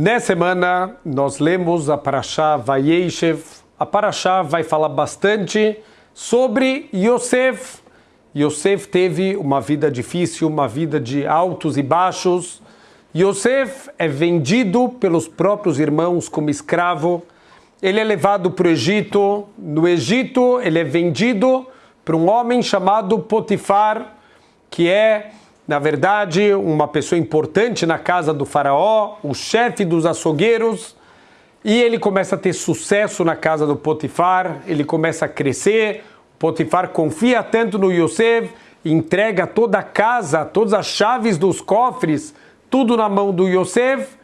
Nessa semana, nós lemos a Parashá Vayeshev. A Parashá vai falar bastante sobre Yosef. Yosef teve uma vida difícil, uma vida de altos e baixos. Yosef é vendido pelos próprios irmãos como escravo. Ele é levado para o Egito. No Egito, ele é vendido para um homem chamado Potifar, que é na verdade, uma pessoa importante na casa do faraó, o chefe dos açougueiros, e ele começa a ter sucesso na casa do Potifar, ele começa a crescer, Potifar confia tanto no Yosef, entrega toda a casa, todas as chaves dos cofres, tudo na mão do Yosef,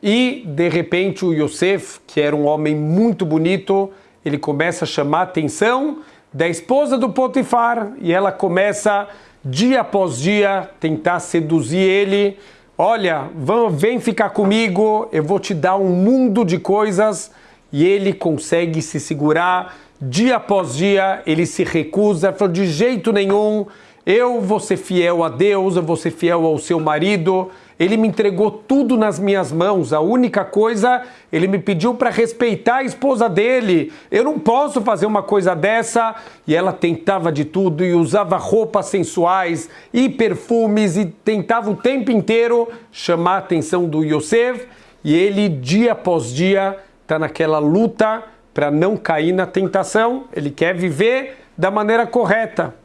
e de repente o Yosef, que era um homem muito bonito, ele começa a chamar a atenção da esposa do Potifar, e ela começa a dia após dia, tentar seduzir ele. Olha, vem ficar comigo, eu vou te dar um mundo de coisas. E ele consegue se segurar. Dia após dia, ele se recusa, falou: de jeito nenhum, eu vou ser fiel a Deus, eu vou ser fiel ao seu marido. Ele me entregou tudo nas minhas mãos. A única coisa, ele me pediu para respeitar a esposa dele. Eu não posso fazer uma coisa dessa. E ela tentava de tudo e usava roupas sensuais e perfumes e tentava o tempo inteiro chamar a atenção do Yosef. E ele, dia após dia, está naquela luta para não cair na tentação. Ele quer viver da maneira correta.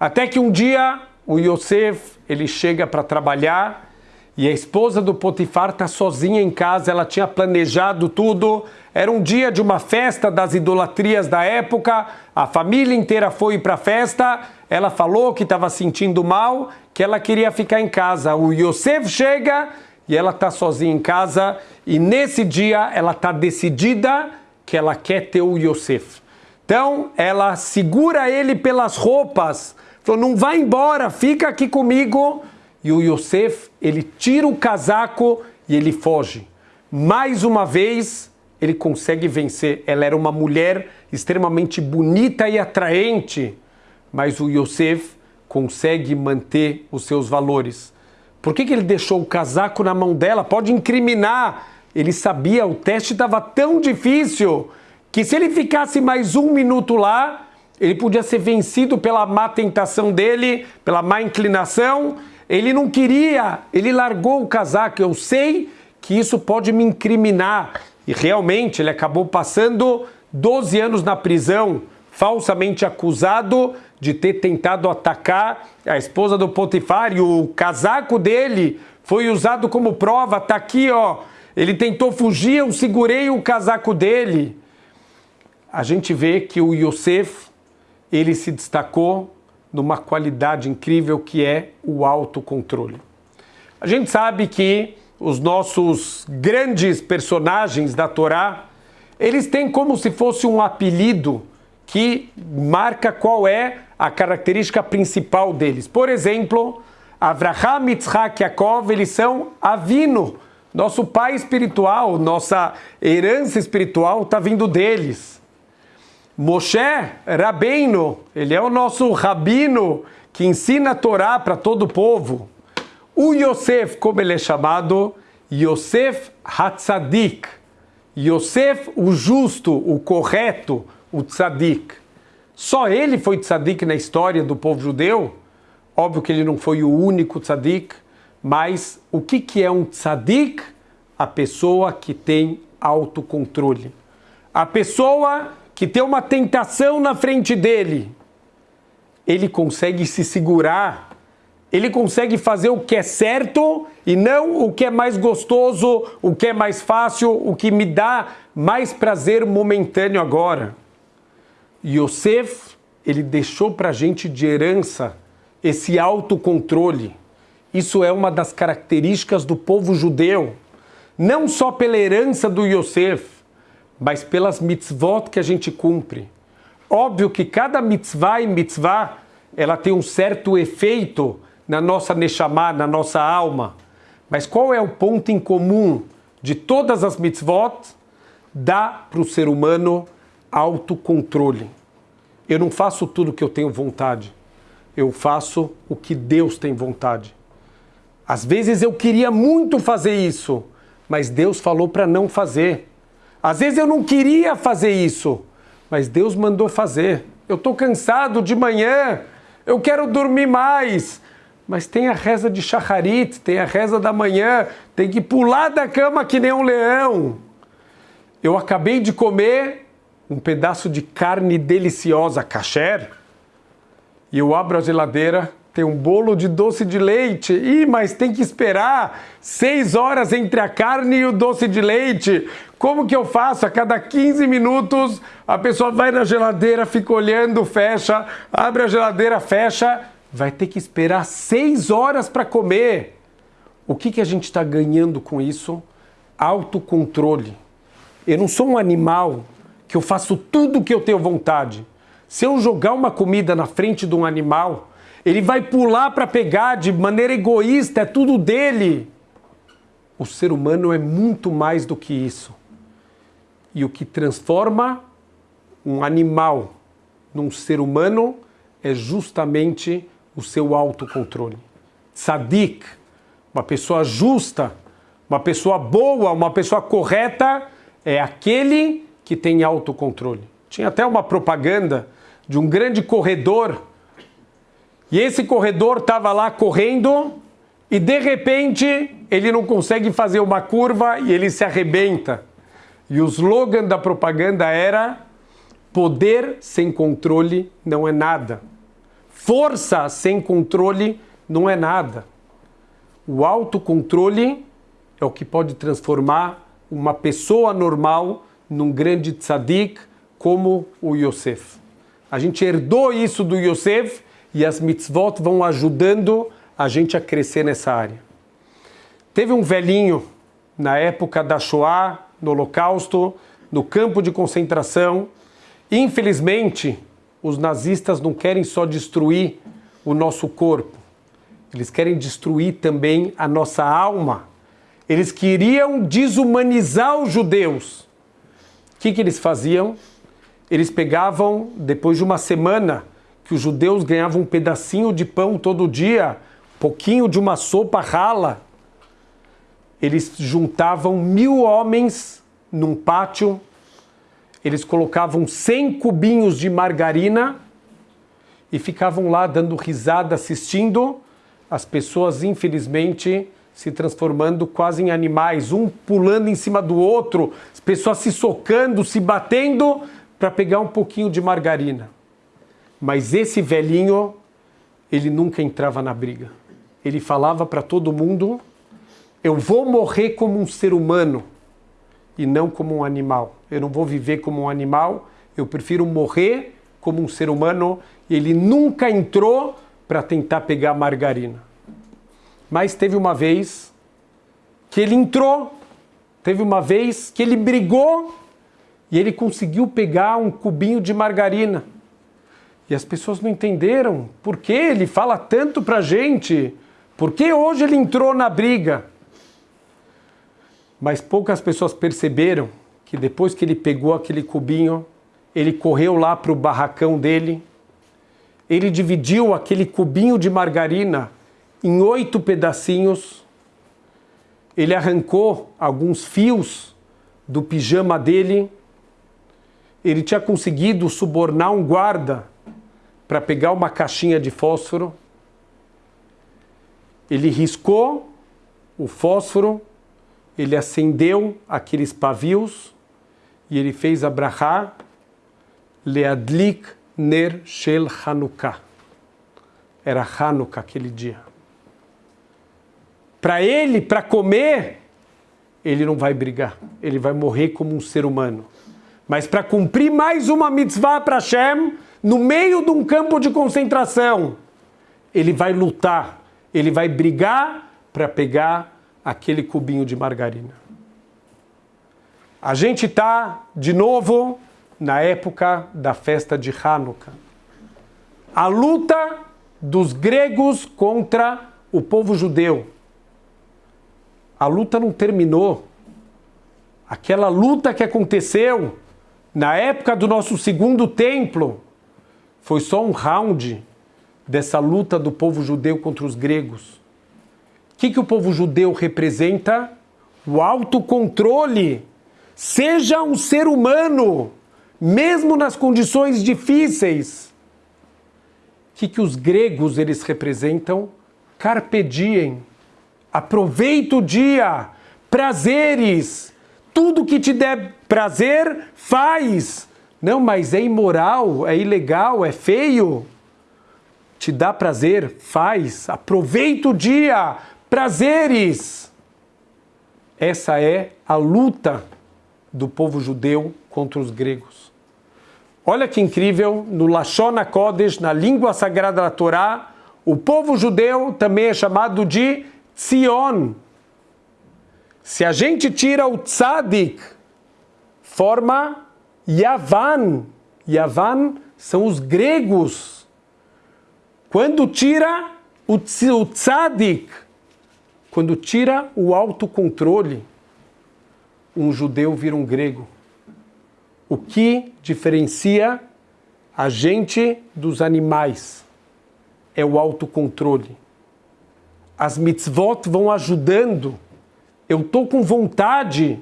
Até que um dia o Yosef ele chega para trabalhar e a esposa do Potifar está sozinha em casa, ela tinha planejado tudo. Era um dia de uma festa das idolatrias da época, a família inteira foi para a festa. Ela falou que estava sentindo mal, que ela queria ficar em casa. O Yosef chega e ela está sozinha em casa. E nesse dia ela está decidida que ela quer ter o Yosef. Então ela segura ele pelas roupas, falou: não vai embora, fica aqui comigo e o Yosef, ele tira o casaco e ele foge. Mais uma vez, ele consegue vencer. Ela era uma mulher extremamente bonita e atraente, mas o Yosef consegue manter os seus valores. Por que, que ele deixou o casaco na mão dela? Pode incriminar. Ele sabia, o teste estava tão difícil que se ele ficasse mais um minuto lá, ele podia ser vencido pela má tentação dele, pela má inclinação, ele não queria, ele largou o casaco. Eu sei que isso pode me incriminar. E realmente ele acabou passando 12 anos na prisão, falsamente acusado de ter tentado atacar a esposa do Potifar e o casaco dele foi usado como prova. Tá aqui, ó. Ele tentou fugir, eu segurei o casaco dele. A gente vê que o Yosef, ele se destacou numa qualidade incrível que é o autocontrole. A gente sabe que os nossos grandes personagens da Torá, eles têm como se fosse um apelido que marca qual é a característica principal deles. Por exemplo, Avraham, Yitzhak, Yaakov, eles são Avino, nosso pai espiritual, nossa herança espiritual está vindo deles. Moshe Rabbeinu, ele é o nosso rabino que ensina a Torá para todo o povo. O Yosef, como ele é chamado, Yosef Hatzadik. Yosef, o justo, o correto, o tzadik. Só ele foi tzadik na história do povo judeu. Óbvio que ele não foi o único tzadik, mas o que, que é um tzadik? A pessoa que tem autocontrole. A pessoa que tem uma tentação na frente dele, ele consegue se segurar, ele consegue fazer o que é certo e não o que é mais gostoso, o que é mais fácil, o que me dá mais prazer momentâneo agora. Yosef, ele deixou para a gente de herança esse autocontrole. Isso é uma das características do povo judeu. Não só pela herança do Yosef, mas pelas mitzvot que a gente cumpre. Óbvio que cada mitzvah e mitzvah, ela tem um certo efeito na nossa neshama, na nossa alma. Mas qual é o ponto em comum de todas as mitzvot? Dá para o ser humano autocontrole. Eu não faço tudo o que eu tenho vontade. Eu faço o que Deus tem vontade. Às vezes eu queria muito fazer isso, mas Deus falou para não fazer. Às vezes eu não queria fazer isso, mas Deus mandou fazer. Eu estou cansado de manhã, eu quero dormir mais. Mas tem a reza de Shacharit, tem a reza da manhã, tem que pular da cama que nem um leão. Eu acabei de comer um pedaço de carne deliciosa, kasher, e eu abro a geladeira, um bolo de doce de leite. Ih, mas tem que esperar seis horas entre a carne e o doce de leite. Como que eu faço? A cada 15 minutos a pessoa vai na geladeira, fica olhando, fecha, abre a geladeira, fecha. Vai ter que esperar seis horas para comer. O que, que a gente está ganhando com isso? Autocontrole. Eu não sou um animal que eu faço tudo o que eu tenho vontade. Se eu jogar uma comida na frente de um animal, ele vai pular para pegar de maneira egoísta, é tudo dele. O ser humano é muito mais do que isso. E o que transforma um animal num ser humano é justamente o seu autocontrole. Sadik, uma pessoa justa, uma pessoa boa, uma pessoa correta, é aquele que tem autocontrole. Tinha até uma propaganda de um grande corredor e esse corredor estava lá correndo e de repente ele não consegue fazer uma curva e ele se arrebenta. E o slogan da propaganda era: poder sem controle não é nada. Força sem controle não é nada. O autocontrole é o que pode transformar uma pessoa normal num grande tzadik como o Yosef. A gente herdou isso do Yosef e as mitzvot vão ajudando a gente a crescer nessa área. Teve um velhinho na época da Shoah, no Holocausto, no campo de concentração. Infelizmente, os nazistas não querem só destruir o nosso corpo, eles querem destruir também a nossa alma. Eles queriam desumanizar os judeus. O que, que eles faziam? Eles pegavam, depois de uma semana, que os judeus ganhavam um pedacinho de pão todo dia, pouquinho de uma sopa rala, eles juntavam mil homens num pátio, eles colocavam 100 cubinhos de margarina e ficavam lá dando risada, assistindo as pessoas, infelizmente, se transformando quase em animais, um pulando em cima do outro, as pessoas se socando, se batendo para pegar um pouquinho de margarina. Mas esse velhinho, ele nunca entrava na briga. Ele falava para todo mundo: eu vou morrer como um ser humano e não como um animal. Eu não vou viver como um animal, eu prefiro morrer como um ser humano. Ele nunca entrou para tentar pegar margarina. Mas teve uma vez que ele entrou, teve uma vez que ele brigou e ele conseguiu pegar um cubinho de margarina. E as pessoas não entenderam por que ele fala tanto para a gente, por que hoje ele entrou na briga. Mas poucas pessoas perceberam que depois que ele pegou aquele cubinho, ele correu lá para o barracão dele, ele dividiu aquele cubinho de margarina em oito pedacinhos, ele arrancou alguns fios do pijama dele, ele tinha conseguido subornar um guarda para pegar uma caixinha de fósforo. Ele riscou o fósforo, ele acendeu aqueles pavios e ele fez a brachá Leadlik Ner Shel Hanukkah. Era Hanukkah aquele dia. Para ele, para comer, ele não vai brigar, ele vai morrer como um ser humano. Mas para cumprir mais uma mitzvah para Hashem, no meio de um campo de concentração, ele vai lutar, ele vai brigar para pegar aquele cubinho de margarina. A gente está, de novo, na época da festa de Hanukkah. A luta dos gregos contra o povo judeu. A luta não terminou. Aquela luta que aconteceu na época do nosso segundo templo, foi só um round dessa luta do povo judeu contra os gregos. O que, que o povo judeu representa? o autocontrole. Seja um ser humano, mesmo nas condições difíceis. O que, que os gregos eles representam? Carpe diem. Aproveita o dia. Prazeres. Tudo que te der prazer, faz. Não, mas é imoral, é ilegal, é feio. Te dá prazer, faz. Aproveita o dia. Prazeres. Essa é a luta do povo judeu contra os gregos. Olha que incrível, no Lashon HaKodesh, na língua sagrada da Torá, o povo judeu também é chamado de Tzion. Se a gente tira o tzadik, forma Yavan. Yavan são os gregos. Quando tira o tzadik, quando tira o autocontrole, um judeu vira um grego. O que diferencia a gente dos animais é o autocontrole. As mitzvot vão ajudando. Eu estou com vontade,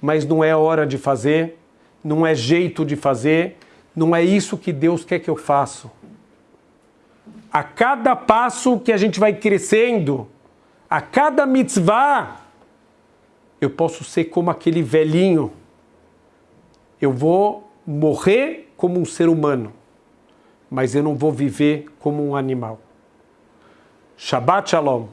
mas não é hora de fazer, não é jeito de fazer, não é isso que Deus quer que eu faça. A cada passo que a gente vai crescendo, a cada mitzvah, eu posso ser como aquele velhinho. Eu vou morrer como um ser humano, mas eu não vou viver como um animal. Shabbat Shalom.